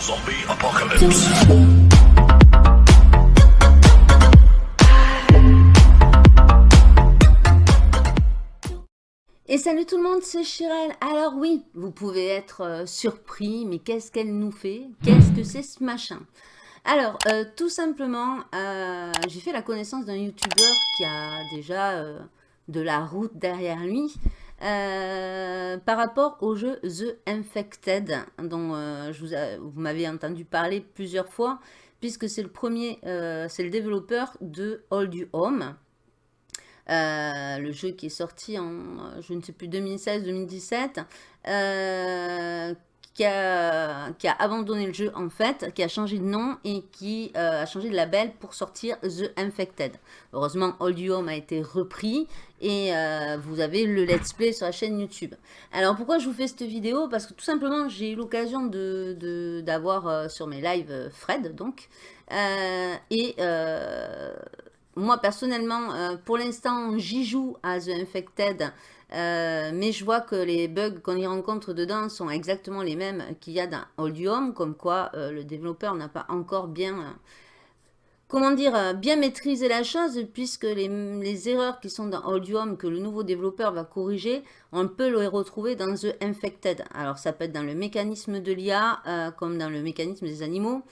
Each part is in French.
Zombie. Et salut tout le monde, c'est Chirel. Alors oui, vous pouvez être euh, surpris, mais qu'est-ce qu'elle nous fait? Qu'est-ce que c'est ce machin? Alors, euh, tout simplement, euh, j'ai fait la connaissance d'un youtubeur qui a déjà de la route derrière lui. Par rapport au jeu The Infected, dont je vous, m'avez entendu parler plusieurs fois, puisque c'est le premier, c'est le développeur de All You Home, euh, le jeu qui est sorti en, je ne sais plus, 2016-2017, euh, qui, a, abandonné le jeu en fait, qui a changé de nom et qui euh, a changé de label pour sortir The Infected. Heureusement, All You Home a été repris et vous avez le let's play sur la chaîne YouTube. Alors pourquoi je vous fais cette vidéo? Parce que tout simplement j'ai eu l'occasion d'avoir de, sur mes lives Fred donc et moi, personnellement, euh, pour l'instant, j'y joue à The Infected, euh, mais je vois que les bugs qu'on y rencontre dedans sont exactement les mêmes qu'il y a dans Home, comme quoi euh, le développeur n'a pas encore bien, comment dire, bien maîtrisé la chose, puisque les, erreurs qui sont dans Home, que le nouveau développeur va corriger, on peut les retrouver dans The Infected. Alors, ça peut être dans le mécanisme de l'IA, comme dans le mécanisme des animaux,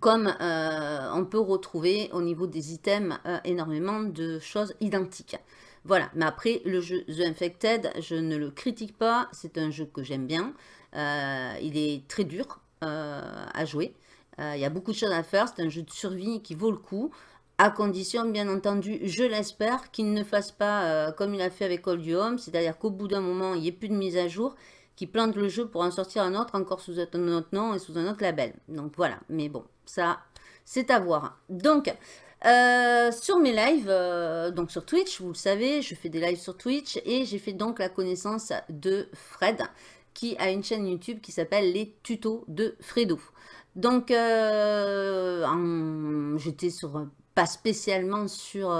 comme euh, on peut retrouver au niveau des items euh, énormément de choses identiques. Voilà, mais après, le jeu The Infected, je ne le critique pas, c'est un jeu que j'aime bien. Euh, il est très dur à jouer, il y a beaucoup de choses à faire, c'est un jeu de survie qui vaut le coup, à condition, bien entendu, je l'espère, qu'il ne fasse pas comme il a fait avec Old Home, c'est-à-dire qu'au bout d'un moment, il n'y ait plus de mise à jour, qui plante le jeu pour en sortir un autre, encore sous un autre nom et sous un autre label. Donc voilà, mais bon, ça, c'est à voir. Donc, euh, sur mes lives, euh, donc sur Twitch, vous le savez, je fais des lives sur Twitch et j'ai fait donc la connaissance de Fred qui a une chaîne YouTube qui s'appelle Les Tutos de Fredo. Donc, euh, j'étais sur pas spécialement sur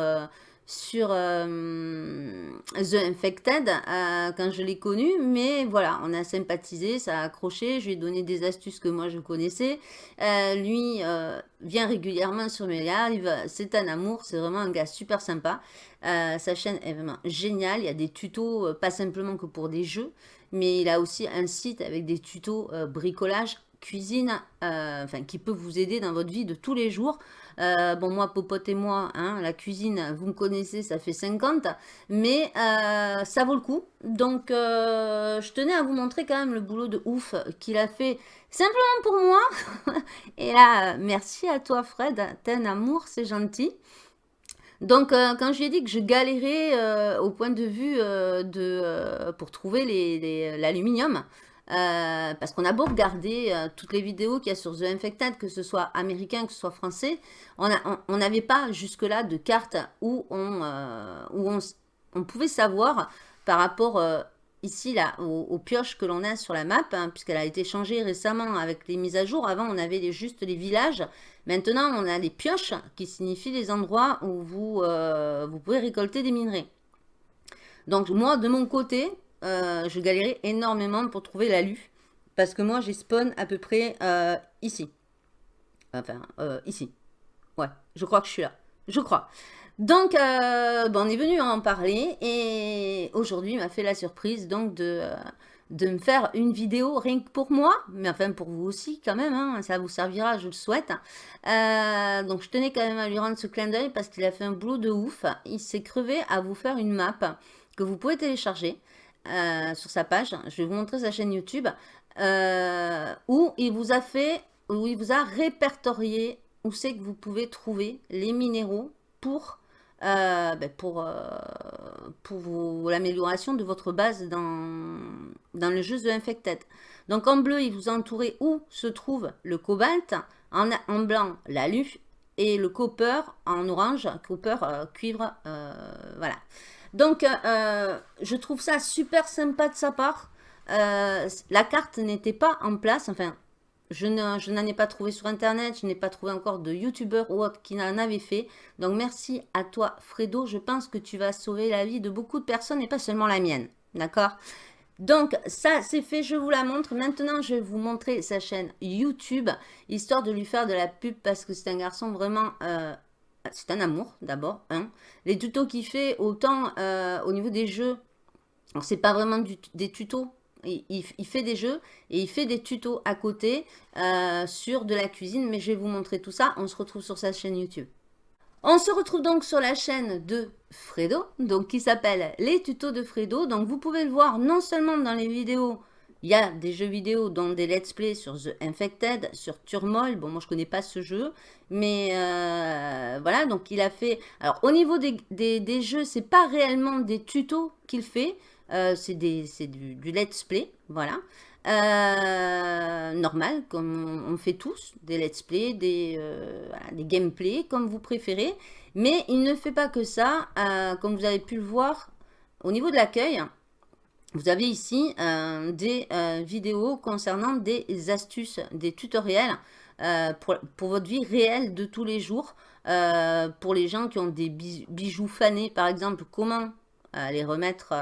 sur euh, The Infected euh, quand je l'ai connu, mais voilà, on a sympathisé, ça a accroché, je lui ai donné des astuces que moi je connaissais. Euh, lui vient régulièrement sur mes lives, c'est un amour, c'est vraiment un gars super sympa. sa chaîne est vraiment géniale, il y a des tutos, pas simplement que pour des jeux, mais il a aussi un site avec des tutos bricolage, cuisine, enfin qui peut vous aider dans votre vie de tous les jours. Euh, bon, moi, Popote et moi, hein, la cuisine, vous me connaissez, ça fait 50. Mais euh, ça vaut le coup. Donc, euh, je tenais à vous montrer quand même le boulot de ouf qu'il a fait simplement pour moi. et là, merci à toi, Fred. T'es un amour, c'est gentil. Donc, quand je lui ai dit que je galérais au point de vue de, pour trouver l'aluminium, euh, parce qu'on a beau regarder euh, toutes les vidéos qu'il y a sur The Infected, que ce soit américain, que ce soit français, on n'avait pas jusque-là de carte où on, euh, pouvait savoir par rapport ici là aux, pioches que l'on a sur la map, hein, puisqu'elle a été changée récemment avec les mises à jour. Avant, on avait juste les villages. Maintenant, on a les pioches qui signifient les endroits où vous pouvez récolter des minerais. Donc moi, de mon côté, euh, je galérais énormément pour trouver l'alu. Parce que moi, j'ai spawn à peu près euh, ici. Enfin, euh, ici. Ouais, je crois que je suis là. Je crois. Donc, on est venu en parler. Et aujourd'hui, il m'a fait la surprise donc de, de me faire une vidéo rien que pour moi. Mais enfin, pour vous aussi quand même. Hein, ça vous servira, je le souhaite. donc, je tenais quand même à lui rendre ce clin d'œil parce qu'il a fait un boulot de ouf. Il s'est crevé à vous faire une map que vous pouvez télécharger. Euh, sur sa page. Je vais vous montrer sa chaîne YouTube. Euh, où il vous a fait, où il vous a répertorié où c'est que vous pouvez trouver les minéraux pour, euh, ben pour, pour l'amélioration de votre base dans, dans le jeu The Infected. Donc en bleu, il vous a entouré où se trouve le cobalt, en, en blanc l'alu et le copper en orange, copper cuivre, voilà. Donc, euh, euh, je trouve ça super sympa de sa part. Euh, la carte n'était pas en place, enfin, je n'en ai pas trouvé sur Internet, je n'ai pas trouvé encore de YouTuber ou qui en avait fait. Donc, merci à toi, Fredo. Je pense que tu vas sauver la vie de beaucoup de personnes et pas seulement la mienne. D'accord? Donc, ça, c'est fait, je vous la montre. Maintenant, je vais vous montrer sa chaîne YouTube, histoire de lui faire de la pub, parce que c'est un garçon vraiment... c'est un amour, d'abord. Les tutos qu'il fait, autant euh, au niveau des jeux, c'est pas vraiment des tutos, il, fait des jeux et il fait des tutos à côté euh, sur de la cuisine, mais je vais vous montrer tout ça. On se retrouve sur sa chaîne YouTube. On se retrouve donc sur la chaîne de Fredo, donc qui s'appelle Les tutos de Fredo. Donc vous pouvez le voir non seulement dans les vidéos, il y a des jeux vidéo dont des let's play sur The Infected, sur Turmoil. Bon, moi je connais pas ce jeu, mais euh, voilà, donc il a fait... Alors au niveau des, des, des jeux, pas réellement des tutos qu'il fait, euh, c'est du, let's play, voilà. Euh, normal, comme on, fait tous, des let's play, des, euh, des gameplay, comme vous préférez. Mais il ne fait pas que ça, comme vous avez pu le voir, au niveau de l'accueil, vous avez ici des vidéos concernant des astuces, des tutoriels pour, pour, votre vie réelle de tous les jours. pour les gens qui ont des bijoux fanés, par exemple, comment les remettre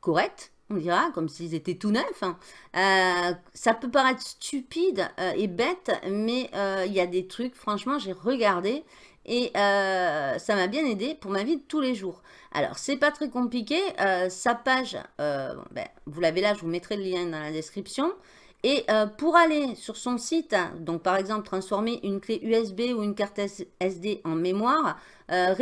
correct, on dira, comme s'ils étaient tout neufs. Hein. Euh, ça peut paraître stupide euh, et bête, mais euh, il y a des trucs, franchement, j'ai regardé et ça m'a bien aidé pour ma vie de tous les jours. Alors, c'est pas très compliqué. sa page, ben, vous l'avez là, je vous mettrai le lien dans la description. Et pour aller sur son site, donc par exemple transformer une clé USB ou une carte SD en mémoire, euh,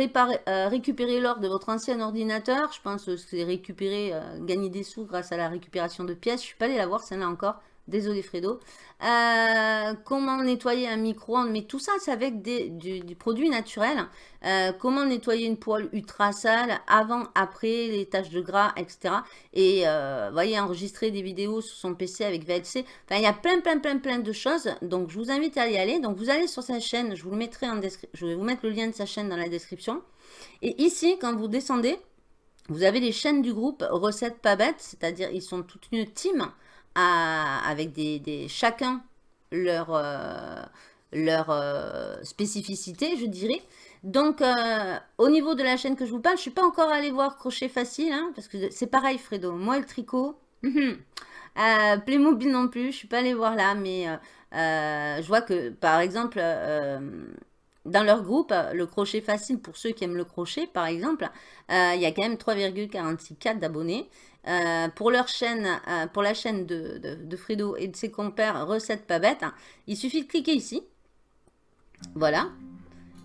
euh, récupérer l'or de votre ancien ordinateur. Je pense que c'est récupérer, euh, gagner des sous grâce à la récupération de pièces. Je suis pas allée la voir, celle-là encore. Désolé Fredo. Euh, comment nettoyer un micro-ondes? Mais tout ça, c'est avec des, du, naturel. Euh, comment nettoyer une poêle ultra sale avant, après, les taches de gras, etc. Et euh, voyez, enregistrer des vidéos sur son PC avec VLC. Enfin, il y a plein, plein, plein, plein de choses. Donc, je vous invite à y aller. Donc, vous allez sur sa chaîne. Je vous mettrai en. Je vais vous mettre le lien de sa chaîne dans la description. Et ici, quand vous descendez, vous avez les chaînes du groupe Recettes Pas. C'est-à-dire, ils sont toute une team avec des, chacun leur, euh, leur euh, spécificité, je dirais. Donc, euh, au niveau de la chaîne que je vous parle, je suis pas encore allée voir Crochet Facile, hein, parce que c'est pareil, Fredo. Moi, le tricot. Playmobil non plus, je suis pas allée voir là, mais je vois que, par exemple, dans leur groupe, le crochet facile, pour ceux qui aiment le crochet, par exemple, il y a quand même 3,46 d'abonnés. Euh, pour leur chaîne, euh, pour la chaîne de, de, Fredo et de ses compères Recettes pas bêtes, hein, il suffit de cliquer ici. Voilà.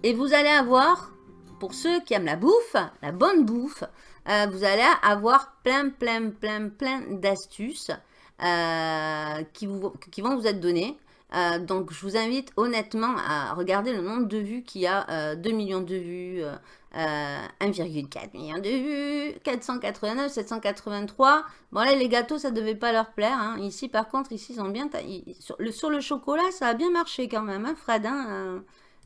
Et vous allez avoir, pour ceux qui aiment la bouffe, la bonne bouffe, euh, vous allez avoir plein, plein, plein, plein d'astuces qui, vont vous être données. donc, je vous invite honnêtement à regarder le nombre de vues qu'il y a, 2 millions de vues, 1,4 euh, million de vues, 489, 783. Bon là, les gâteaux, ça devait pas leur plaire. Hein. Ici, par contre, ici, ils ont bien... sur, le, sur le chocolat, ça a bien marché quand même, hein, Fred. Hein, euh,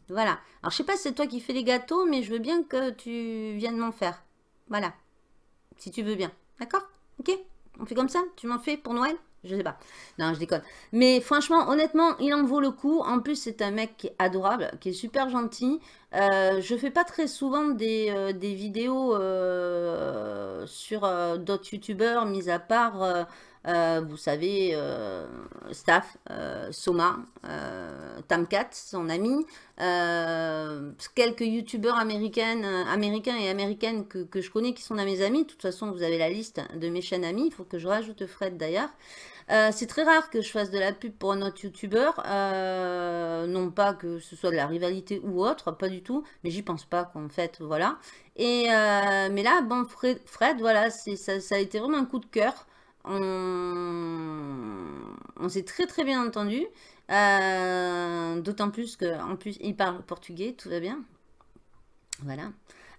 voilà. Alors, je sais pas si c'est toi qui fais les gâteaux, mais je veux bien que tu viennes m'en faire. Voilà. Si tu veux bien. D'accord? Ok? On fait comme ça? Tu m'en fais pour Noël? Je sais pas. Non, je déconne. Mais franchement, honnêtement, il en vaut le coup. En plus, c'est un mec qui est adorable, qui est super gentil. Euh, je fais pas très souvent des, euh, vidéos euh, sur d'autres youtubeurs, mis à part euh, vous savez, euh, Staff, euh, Soma, Tamcat, son ami, quelques youtubeurs américaines, américains et américaines que, je connais qui sont à mes amis. De toute façon, vous avez la liste de mes chaînes amis. Il faut que je rajoute Fred d'ailleurs. c'est très rare que je fasse de la pub pour un autre youtubeur, non pas que ce soit de la rivalité ou autre, pas du tout, mais j'y pense pas qu'en fait, voilà. Et, mais là, bon, Fred, voilà, ça, a été vraiment un coup de cœur on, s'est très très bien entendu. Euh, d'autant plus qu'en plus, il parle portugais, tout va bien. Voilà.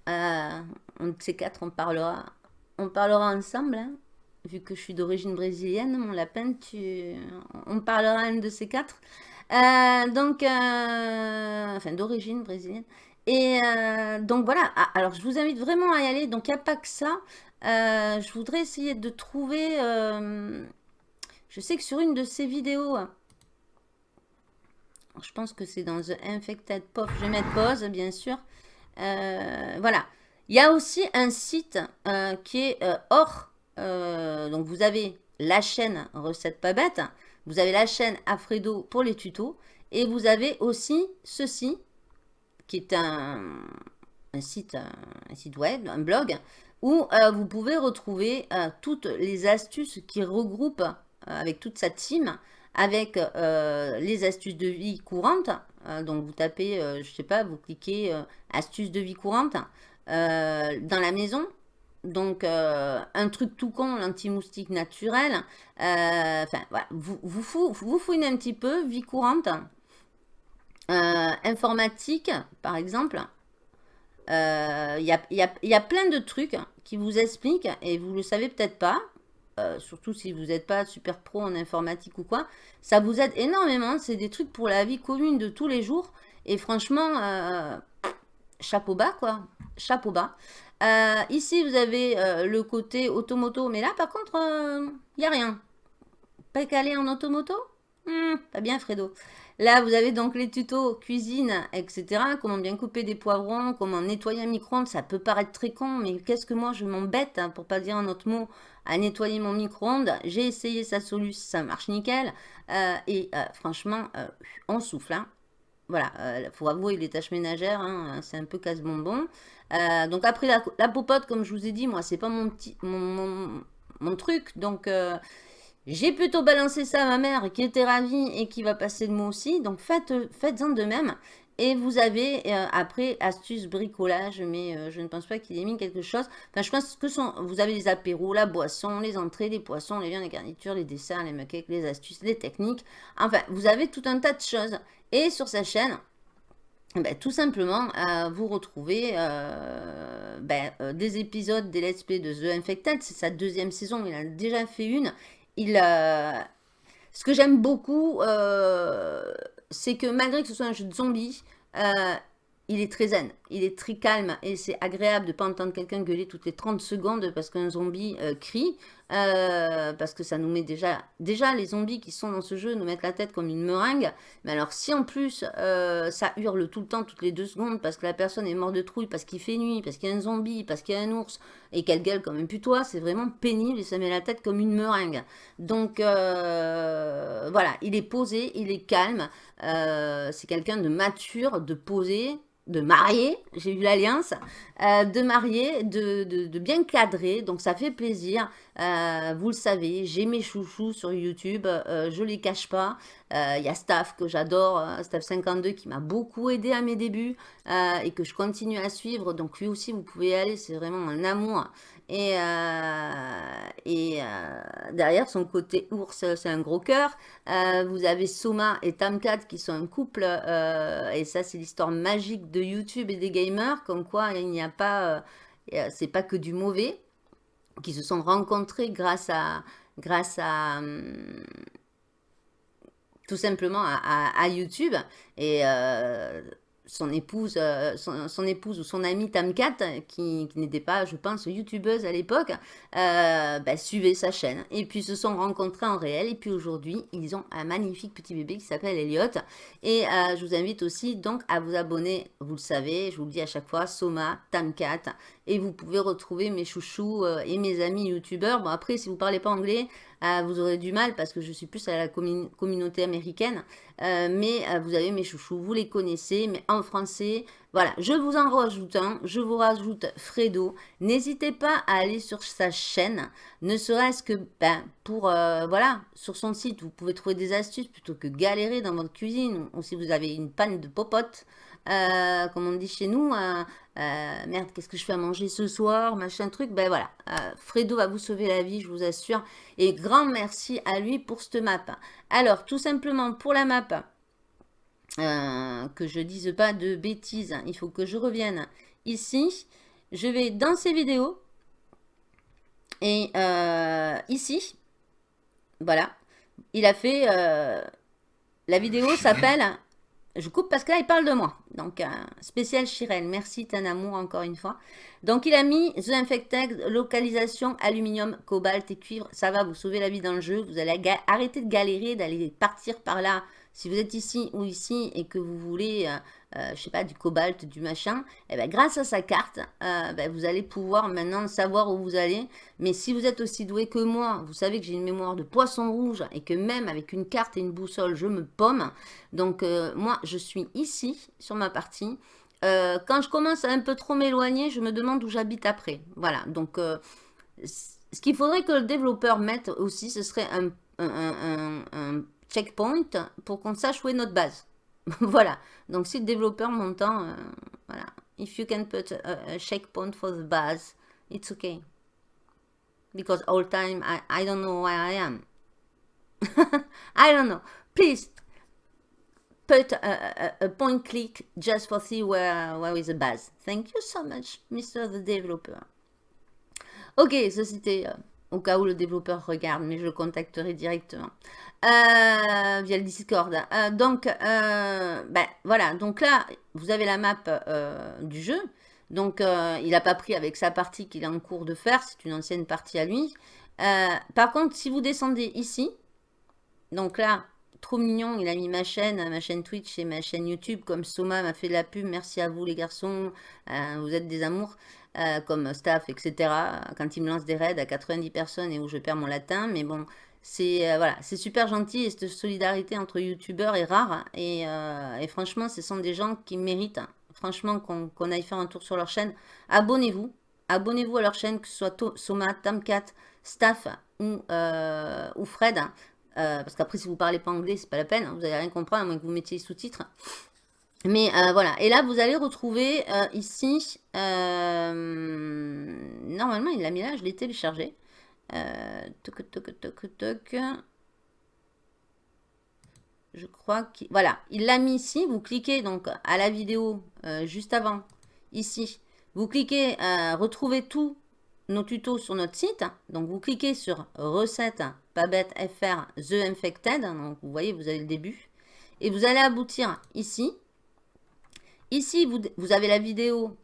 Euh, on de ces quatre, on parlera, on parlera ensemble. Hein. vu que je suis d'origine brésilienne, mon lapin, tu, on parlera un de ces quatre. Euh, donc, enfin, d'origine brésilienne. Et donc voilà, ah, alors je vous invite vraiment à y aller. Donc il n'y a pas que ça. Euh, je voudrais essayer de trouver... Euh, je sais que sur une de ces vidéos... Je pense que c'est dans The Infected Pop. Je vais mettre pause, bien sûr. Euh, voilà. Il y a aussi un site qui est hors donc vous avez la chaîne Recette pas bête, vous avez la chaîne Alfredo pour les tutos, et vous avez aussi ceci, qui est un, site, un site web, un blog, où euh, vous pouvez retrouver euh, toutes les astuces qui regroupent euh, avec toute sa team, avec les astuces de vie courante. donc vous tapez, je sais pas, vous cliquez astuces de vie courante dans la maison. Donc un truc tout con, l'anti-moustique naturel. Enfin voilà, vous, vous fouinez un petit peu, vie courante. Informatique, par exemple. Il euh, y, a, plein de trucs qui vous expliquent, et vous le savez peut-être pas, euh, surtout si vous n'êtes pas super pro en informatique ou quoi, ça vous aide énormément. C'est des trucs pour la vie commune de tous les jours. Et franchement, euh, chapeau bas, quoi. Chapeau bas. ici, vous avez le côté automoto. Mais là, par contre, il n'y a rien. Pas calé en automoto? Hmm, Pas bien, Fredo. Là, vous avez donc les tutos cuisine, etc. Comment bien couper des poivrons, comment nettoyer un micro-ondes. Ça peut paraître très con, mais qu'est-ce que moi, je m'embête, hein, pour pas dire un autre mot, à nettoyer mon micro-ondes? J'ai essayé sa solution, ça marche nickel. Euh, et euh, franchement, euh, on souffle. Hein. Voilà, il faut avouer les tâches ménagères, hein, c'est un peu casse-bonbon. donc après, la, popote, comme je vous ai dit, moi, c'est pas mon, mon, truc. Donc... J'ai plutôt balancé ça à ma mère qui était ravie et qui va passer le mot aussi. Donc faites, faites-en de même. Et vous avez euh, après astuce bricolage, mais euh, je ne pense pas qu'il ait mis quelque chose. Enfin, je pense que sont, vous avez les apéros, la boisson, les entrées, les poissons, les viandes, les garnitures, les desserts, les muckcakes, les astuces, les techniques. Enfin, vous avez tout un tas de choses. Et sur sa chaîne, ben, tout simplement, euh, vous retrouvez ben, des épisodes des Let's Play de The Infected. C'est sa deuxième saison, il a déjà fait une il, ce que j'aime beaucoup, euh, c'est que malgré que ce soit un jeu de zombies, euh, il est très zen, il est très calme et c'est agréable de ne pas entendre quelqu'un gueuler toutes les 30 secondes parce qu'un zombie euh, crie. Euh, parce que ça nous met déjà... Déjà, les zombies qui sont dans ce jeu nous mettent la tête comme une meringue. Mais alors, si en plus, euh, ça hurle tout le temps, toutes les deux secondes, parce que la personne est morte de trouille, parce qu'il fait nuit, parce qu'il y a un zombie, parce qu'il y a un ours, et qu'elle gueule comme un putois, c'est vraiment pénible et ça met la tête comme une meringue. Donc, euh, voilà, il est posé, il est calme. c'est quelqu'un de mature, de posé, de marier, j'ai eu l'alliance, euh, de marier, de, bien cadrer, donc ça fait plaisir. Euh, vous le savez, j'ai mes chouchous sur YouTube, euh, je les cache pas. Il y a Staff que j'adore, Staff52 qui m'a beaucoup aidé à mes débuts et que je continue à suivre. Donc lui aussi, vous pouvez y aller, c'est vraiment un amour. Et, et derrière son côté ours, c'est un gros cœur. vous avez Soma et Tamcat qui sont un couple. et ça, c'est l'histoire magique de YouTube et des gamers. Comme quoi, il n'y a pas... c'est pas que du mauvais qui se sont rencontrés grâce à, grâce à tout simplement à, YouTube. Et euh, son épouse, euh, son, épouse ou son amie Tamcat, qui, n'était pas, je pense, youtubeuse à l'époque, euh, bah, suivait sa chaîne. Et puis se sont rencontrés en réel. Et puis aujourd'hui, ils ont un magnifique petit bébé qui s'appelle Elliot. Et euh, je vous invite aussi donc à vous abonner, vous le savez, je vous le dis à chaque fois, Soma, Tamcat. Et vous pouvez retrouver mes chouchous et mes amis youtubeurs. Bon après, si vous parlez pas anglais, euh, vous aurez du mal parce que je suis plus à la communauté américaine. Euh, mais euh, vous avez mes chouchous, vous les connaissez, mais en français. Voilà, je vous en rajoute un, je vous rajoute Fredo. N'hésitez pas à aller sur sa chaîne, ne serait-ce que ben, pour, voilà, sur son site, vous pouvez trouver des astuces plutôt que galérer dans votre cuisine ou si vous avez une panne de popote. Euh, comme on dit chez nous, euh, euh, merde, qu'est-ce que je fais à manger ce soir, machin truc, ben voilà, Fredo va vous sauver la vie, je vous assure, et grand merci à lui pour cette map. Alors, tout simplement, pour la map, que je dise pas de bêtises, il faut que je revienne ici, je vais dans ces vidéos, et ici, voilà, il a fait, la vidéo s'appelle je coupe parce que là, il parle de moi. Donc, spécial Chirel. Merci, Tanamour, encore une fois. Donc, il a mis The Infected, localisation, aluminium, cobalt et cuivre. Ça va vous sauver la vie dans le jeu. Vous allez arrêter de galérer, d'aller partir par là. Si vous êtes ici ou ici et que vous voulez euh, je sais pas, du cobalt, du machin, et eh ben, grâce à sa carte, euh, ben, vous allez pouvoir maintenant savoir où vous allez. Mais si vous êtes aussi doué que moi, vous savez que j'ai une mémoire de poisson rouge et que même avec une carte et une boussole, je me pomme. Donc euh, moi, je suis ici sur ma partie. quand je commence à un peu trop m'éloigner, je me demande où j'habite après. Voilà, donc ce qu'il faudrait que le développeur mette aussi, ce serait un, un checkpoint pour qu'on sache où est notre base. voilà. Donc, si le développeur m'entend, euh, voilà. If you can put a, checkpoint for the base, it's okay. Because all time, I, I don't know where I am. I don't know. Please, put a, a, point click just for see where, where is the base. Thank you so much, Mr. the Developer. Ok, ça c'était euh, au cas où le développeur regarde, mais je le contacterai directement. Euh, via le Discord. Euh, donc, euh, ben, voilà. Donc là, vous avez la map du jeu. Donc, il n'a pas pris avec sa partie qu'il est en cours de faire. C'est une ancienne partie à lui. par contre, si vous descendez ici, donc là, trop mignon, il a mis ma chaîne, ma chaîne Twitch et ma chaîne YouTube, comme Soma m'a fait de la pub. Merci à vous les garçons, vous êtes des amours. Comme staff, etc. Quand il me lance des raids à 90 personnes et où je perds mon latin. Mais bon, c'est euh, voilà, c'est super gentil et cette solidarité entre youtubeurs est rare. Et, euh, franchement, ce sont des gens qui méritent, franchement, qu'on aille faire un tour sur leur chaîne. Abonnez-vous, abonnez-vous à leur chaîne, que ce soit Soma, Tamcat, Staff ou, euh, ou Fred. parce qu'après, si vous parlez pas anglais, c'est pas la peine, vous n'allez rien comprendre, à moins que vous mettiez les sous-titres. Mais voilà, et là, vous allez retrouver ici, normalement, il l'a mis là, je l'ai téléchargé. Euh, je crois qu'il... Voilà, il l'a mis ici. Vous cliquez donc à la vidéo euh, juste avant, ici. Vous cliquez, euh, retrouver tous nos tutos sur notre site. Donc, vous cliquez sur Recettes, pas FR, The Infected. Donc, vous voyez, vous avez le début. Et vous allez aboutir ici. Ici, vous, avez la vidéo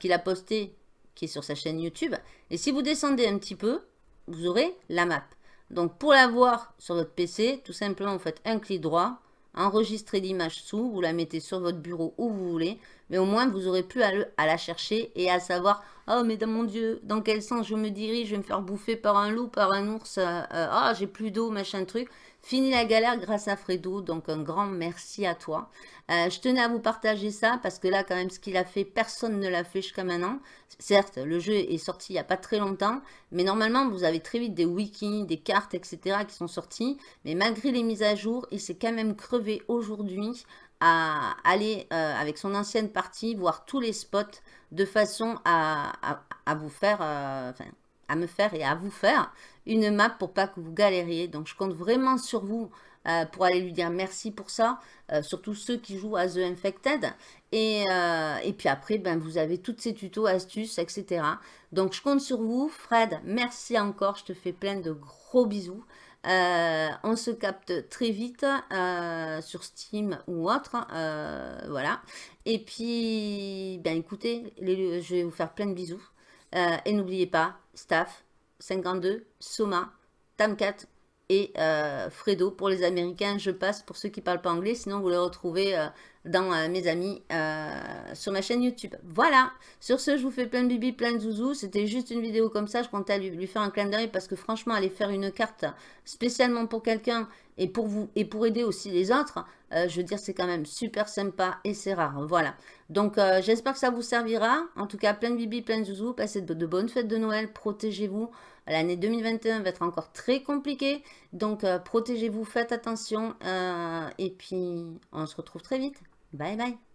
qu'il a postée, qui est sur sa chaîne YouTube. Et si vous descendez un petit peu, vous aurez la map. Donc pour la voir sur votre PC, tout simplement vous faites un clic droit, enregistrez l'image sous, vous la mettez sur votre bureau où vous voulez, mais au moins vous aurez plus à, la chercher et à savoir « Oh mais dans mon Dieu, dans quel sens je me dirige, je vais me faire bouffer par un loup, par un ours, euh, euh, ah j'ai plus d'eau, machin truc ». Fini la galère grâce à Fredo, donc un grand merci à toi. Euh, je tenais à vous partager ça parce que là, quand même, ce qu'il a fait, personne ne l'a fait jusqu'à maintenant. Certes, le jeu est sorti il n'y a pas très longtemps, mais normalement, vous avez très vite des wikis, des cartes, etc. qui sont sortis. Mais malgré les mises à jour, il s'est quand même crevé aujourd'hui à aller euh, avec son ancienne partie, voir tous les spots de façon à, vous faire, euh, à me faire et à vous faire une map pour pas que vous galériez. Donc, je compte vraiment sur vous euh, pour aller lui dire merci pour ça. Surtout ceux qui jouent à The Infected. Et, et puis après, ben, vous avez toutes ces tutos, astuces, etc. Donc, je compte sur vous. Fred, merci encore. Je te fais plein de gros bisous. On se capte très vite sur Steam ou autre. voilà. Et puis, ben écoutez, je vais vous faire plein de bisous. et n'oubliez pas, staff, 52, Soma, Tamcat et euh, Fredo pour les Américains. Je passe pour ceux qui ne parlent pas anglais, sinon vous les retrouvez euh, dans euh, mes amis sur ma chaîne YouTube. Voilà, sur ce, je vous fais plein de bibi, plein de zouzous. C'était juste une vidéo comme ça, je comptais lui, faire un clin d'œil parce que franchement, aller faire une carte spécialement pour quelqu'un et pour vous et pour aider aussi les autres, je veux dire, c'est quand même super sympa et c'est rare. Voilà. Donc, j'espère que ça vous servira. En tout cas, plein de bibi, plein de zouzous. Passez de bonnes fêtes de Noël. Protégez-vous. L'année 2021 va être encore très compliquée. Donc, protégez-vous, faites attention. et puis, on se retrouve très vite. Bye bye